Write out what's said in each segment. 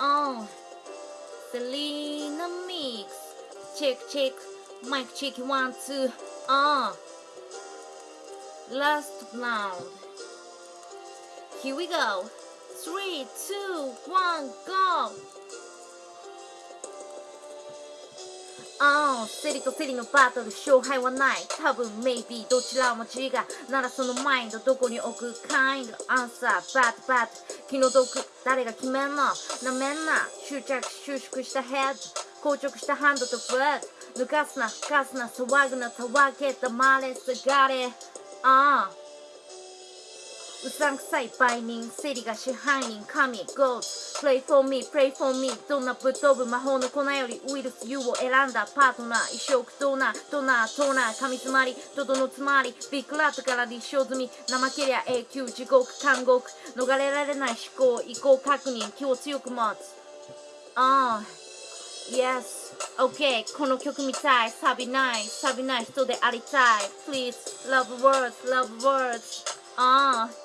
on. Selena Mix. Check, check. Mic check. One, two, on. Oh. Last round. Here we go. Three, two, one, go. ああ、セリとセリのバトル勝敗はない。多分 maybe どちらも違うならそのマインドどこに置く kind answer but but 気の毒誰が決めんの？なめんな。執着収縮したヘッド。硬直したハンドとフッド抜かすなふかすな騒ぐなたわけ黙れすがれ。ああうさんくさい売人セリが支配人神 Gods Pray for me, pray for me どんなぶっ飛ぶ魔法の粉よりウイルス U を選んだパートナー一生苦闘なドナートーナー神詰まりドドの詰まりビッグラットから立証済み怠けりゃ永久地獄監獄逃れられない思考意向確認気を強く持つ。ああ Yes. OK この曲みたい。サビない。サビない人でありたい。Please love words love words. ああ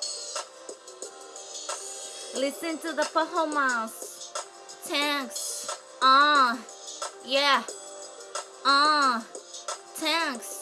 Listen to the performance. Thanks. Ah, uh, yeah. Ah, uh, thanks.